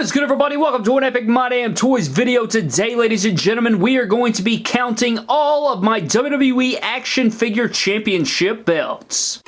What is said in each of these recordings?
What is good everybody? Welcome to an Epic My Damn Toys video. Today, ladies and gentlemen, we are going to be counting all of my WWE Action Figure Championship belts.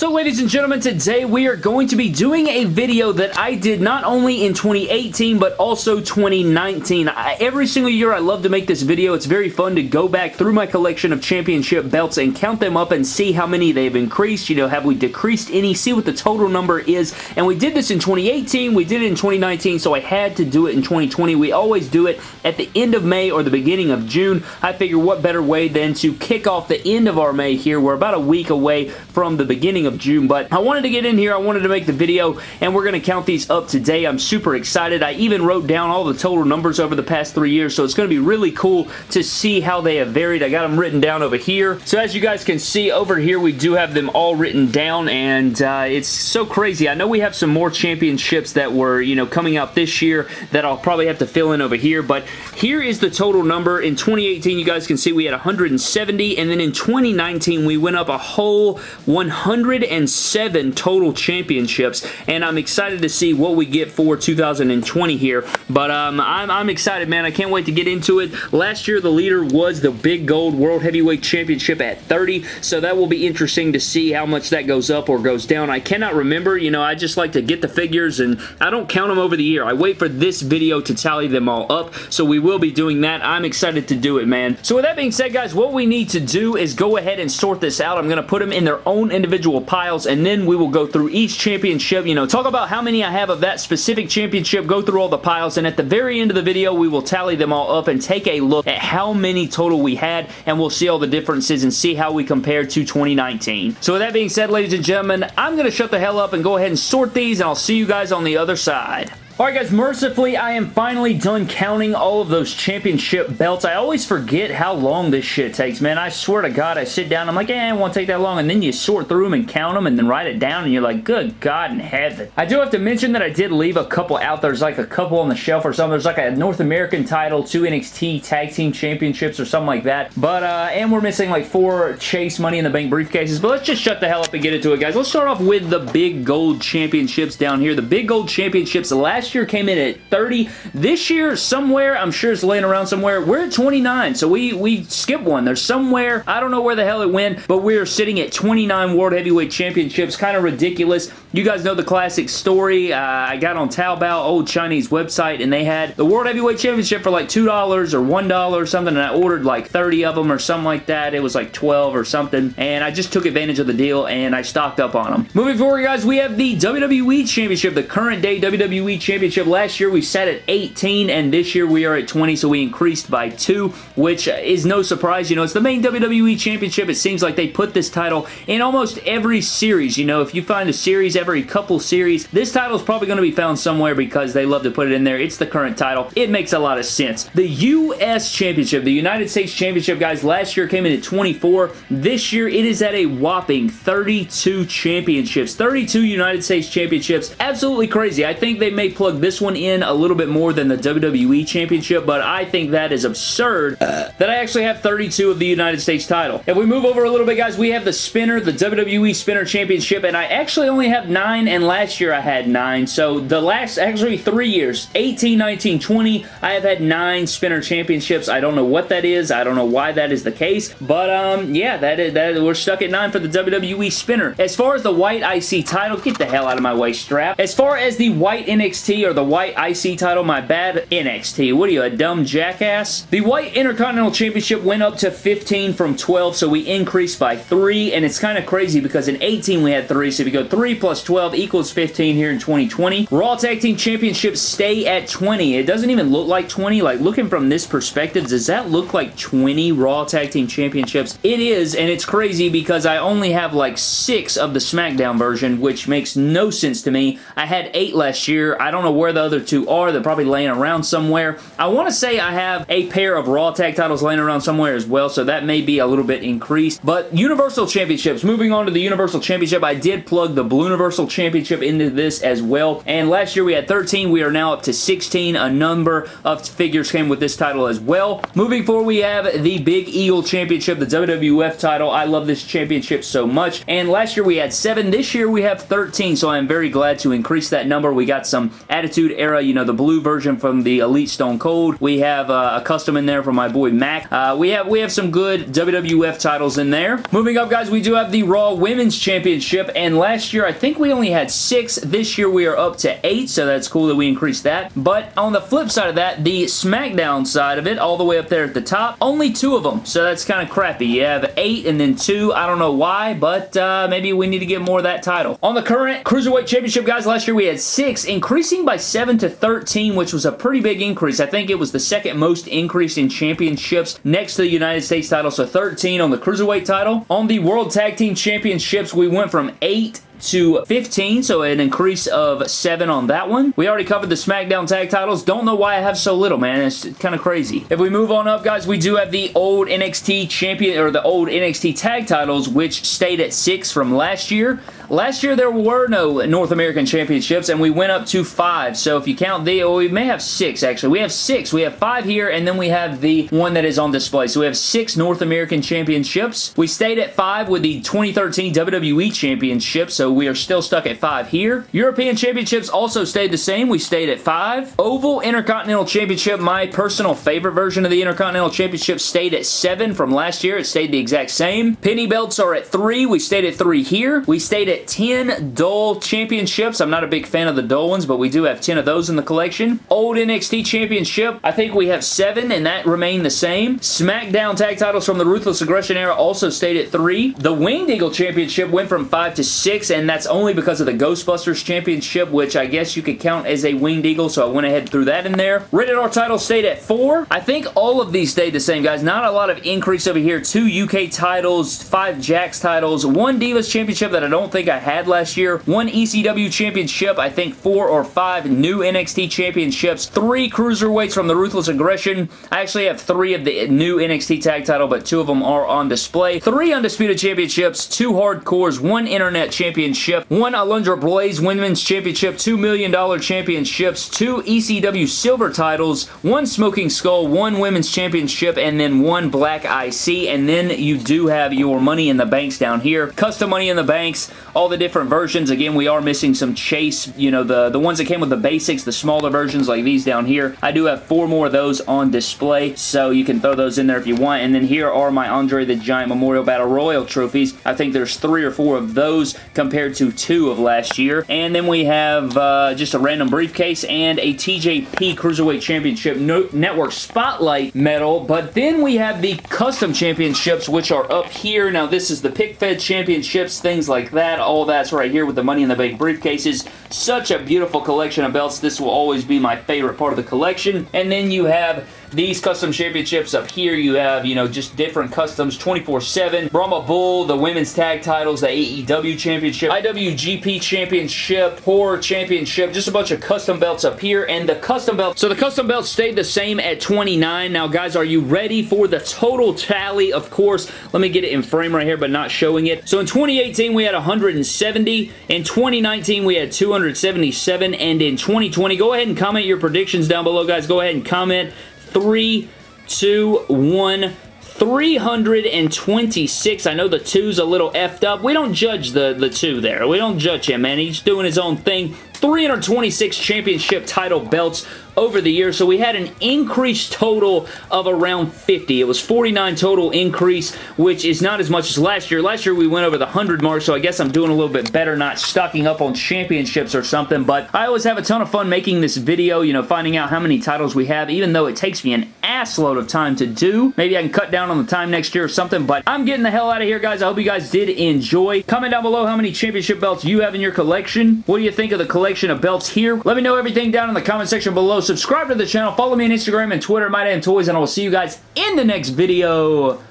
So ladies and gentlemen, today we are going to be doing a video that I did not only in 2018 but also 2019. I, every single year I love to make this video. It's very fun to go back through my collection of championship belts and count them up and see how many they've increased. You know, have we decreased any? See what the total number is. And we did this in 2018. We did it in 2019, so I had to do it in 2020. We always do it at the end of May or the beginning of June. I figure what better way than to kick off the end of our May here. We're about a week away from the beginning of of June, but I wanted to get in here. I wanted to make the video, and we're going to count these up today. I'm super excited. I even wrote down all the total numbers over the past three years, so it's going to be really cool to see how they have varied. I got them written down over here. So as you guys can see, over here we do have them all written down, and uh, it's so crazy. I know we have some more championships that were, you know, coming out this year that I'll probably have to fill in over here, but here is the total number. In 2018, you guys can see we had 170, and then in 2019, we went up a whole 100 107 total championships, and I'm excited to see what we get for 2020 here. But um, I'm, I'm excited, man. I can't wait to get into it. Last year, the leader was the Big Gold World Heavyweight Championship at 30, so that will be interesting to see how much that goes up or goes down. I cannot remember. You know, I just like to get the figures, and I don't count them over the year. I wait for this video to tally them all up, so we will be doing that. I'm excited to do it, man. So with that being said, guys, what we need to do is go ahead and sort this out. I'm going to put them in their own individual piles and then we will go through each championship, you know, talk about how many I have of that specific championship, go through all the piles, and at the very end of the video, we will tally them all up and take a look at how many total we had, and we'll see all the differences and see how we compare to 2019. So with that being said, ladies and gentlemen, I'm going to shut the hell up and go ahead and sort these, and I'll see you guys on the other side. Alright guys, mercifully, I am finally done counting all of those championship belts. I always forget how long this shit takes, man. I swear to God, I sit down, I'm like, eh, it won't take that long, and then you sort through them and count them and then write it down, and you're like, good God in heaven. I do have to mention that I did leave a couple out. There's like a couple on the shelf or something. There's like a North American title, two NXT Tag Team Championships or something like that. But, uh, and we're missing like four Chase Money in the Bank briefcases, but let's just shut the hell up and get into it, guys. Let's start off with the Big Gold Championships down here. The Big Gold Championships last year came in at 30. This year, somewhere, I'm sure it's laying around somewhere, we're at 29, so we, we skipped one. There's somewhere, I don't know where the hell it went, but we're sitting at 29 World Heavyweight Championships. Kind of ridiculous. You guys know the classic story. Uh, I got on Taobao, old Chinese website, and they had the World Heavyweight Championship for like $2 or $1 or something, and I ordered like 30 of them or something like that. It was like 12 or something, and I just took advantage of the deal, and I stocked up on them. Moving forward, guys, we have the WWE Championship, the current day WWE Championship. Last year, we sat at 18, and this year we are at 20, so we increased by 2, which is no surprise. You know, it's the main WWE Championship. It seems like they put this title in almost every series. You know, if you find a series every couple series, this title is probably going to be found somewhere because they love to put it in there. It's the current title. It makes a lot of sense. The U.S. Championship, the United States Championship, guys, last year came in at 24. This year, it is at a whopping 32 championships. 32 United States Championships. Absolutely crazy. I think they may plug this one in a little bit more than the WWE Championship, but I think that is absurd that I actually have 32 of the United States title. If we move over a little bit, guys, we have the Spinner, the WWE Spinner Championship, and I actually only have 9, and last year I had 9, so the last, actually three years, 18, 19, 20, I have had 9 Spinner Championships. I don't know what that is. I don't know why that is the case, but um, yeah, that is, that we're stuck at 9 for the WWE Spinner. As far as the white IC title, get the hell out of my way, strap. As far as the white NXT or the white IC title, my bad, NXT. What are you, a dumb jackass? The White Intercontinental Championship went up to 15 from 12, so we increased by 3, and it's kind of crazy because in 18 we had 3, so if you go 3 plus 12 equals 15 here in 2020. Raw Tag Team Championships stay at 20. It doesn't even look like 20. Like, looking from this perspective, does that look like 20 Raw Tag Team Championships? It is, and it's crazy because I only have like 6 of the SmackDown version, which makes no sense to me. I had 8 last year. I don't don't know where the other two are. They're probably laying around somewhere. I want to say I have a pair of Raw tag titles laying around somewhere as well, so that may be a little bit increased. But Universal Championships, moving on to the Universal Championship, I did plug the Blue Universal Championship into this as well. And last year we had 13. We are now up to 16. A number of figures came with this title as well. Moving forward, we have the Big Eagle Championship, the WWF title. I love this championship so much. And last year we had 7. This year we have 13, so I'm very glad to increase that number. We got some Attitude Era, you know, the blue version from the Elite Stone Cold. We have uh, a custom in there from my boy Mac. Uh, we have we have some good WWF titles in there. Moving up, guys, we do have the Raw Women's Championship, and last year I think we only had 6. This year we are up to 8, so that's cool that we increased that. But on the flip side of that, the SmackDown side of it, all the way up there at the top, only two of them, so that's kind of crappy. You have 8 and then 2. I don't know why, but uh, maybe we need to get more of that title. On the current Cruiserweight Championship, guys, last year we had 6, increasing by 7 to 13, which was a pretty big increase. I think it was the second most increase in championships next to the United States title, so 13 on the Cruiserweight title. On the World Tag Team Championships, we went from 8 to 15, so an increase of 7 on that one. We already covered the SmackDown tag titles. Don't know why I have so little, man. It's kind of crazy. If we move on up, guys, we do have the old NXT champion, or the old NXT tag titles, which stayed at 6 from last year. Last year, there were no North American Championships, and we went up to five. So if you count the, well, we may have six, actually. We have six. We have five here, and then we have the one that is on display. So we have six North American Championships. We stayed at five with the 2013 WWE Championship, so we are still stuck at five here. European Championships also stayed the same. We stayed at five. Oval Intercontinental Championship, my personal favorite version of the Intercontinental Championship, stayed at seven from last year. It stayed the exact same. Penny belts are at three. We stayed at three here. We stayed at 10 dull championships. I'm not a big fan of the dull ones, but we do have 10 of those in the collection. Old NXT Championship, I think we have 7, and that remained the same. SmackDown tag titles from the Ruthless Aggression era also stayed at 3. The Winged Eagle Championship went from 5 to 6, and that's only because of the Ghostbusters Championship, which I guess you could count as a Winged Eagle, so I went ahead and threw that in there. Rated R title stayed at 4. I think all of these stayed the same, guys. Not a lot of increase over here. 2 UK titles, 5 Jakks titles, 1 Divas Championship that I don't think I had last year, one ECW championship, I think four or five new NXT championships, three cruiserweights from the Ruthless Aggression. I actually have three of the new NXT tag title, but two of them are on display. Three undisputed championships, two hardcores, one internet championship, one Alundra Blaze women's championship, two million dollar championships, two ECW silver titles, one Smoking Skull, one women's championship, and then one Black IC, and then you do have your Money in the Banks down here. Custom Money in the Banks, all the different versions. Again, we are missing some Chase, you know, the, the ones that came with the basics, the smaller versions like these down here. I do have four more of those on display, so you can throw those in there if you want. And then here are my Andre the Giant Memorial Battle Royal trophies. I think there's three or four of those compared to two of last year. And then we have uh, just a random briefcase and a TJP Cruiserweight Championship no Network Spotlight medal. But then we have the custom championships, which are up here. Now, this is the Pick Fed Championships, things like that. All that's right here with the Money in the Bank briefcases. Such a beautiful collection of belts. This will always be my favorite part of the collection. And then you have these custom championships up here, you have, you know, just different customs 24-7. Brahma Bull, the women's tag titles, the AEW championship, IWGP championship, Horror championship, just a bunch of custom belts up here. And the custom belt, so the custom belt stayed the same at 29. Now, guys, are you ready for the total tally? Of course, let me get it in frame right here, but not showing it. So in 2018, we had 170. In 2019, we had 277. And in 2020, go ahead and comment your predictions down below, guys. Go ahead and comment three, two, one. 326. I know the two's a little effed up. We don't judge the, the two there. We don't judge him, man. He's doing his own thing. 326 championship title belts over the year. So we had an increased total of around 50. It was 49 total increase, which is not as much as last year. Last year we went over the 100 mark, so I guess I'm doing a little bit better not stocking up on championships or something, but I always have a ton of fun making this video, you know, finding out how many titles we have, even though it takes me an assload of time to do. Maybe I can cut down on the time next year or something, but I'm getting the hell out of here, guys. I hope you guys did enjoy. Comment down below how many championship belts you have in your collection. What do you think of the collection of belts here? Let me know everything down in the comment section below. Subscribe to the channel. Follow me on Instagram and Twitter, My Damn Toys, and I will see you guys in the next video.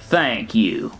Thank you.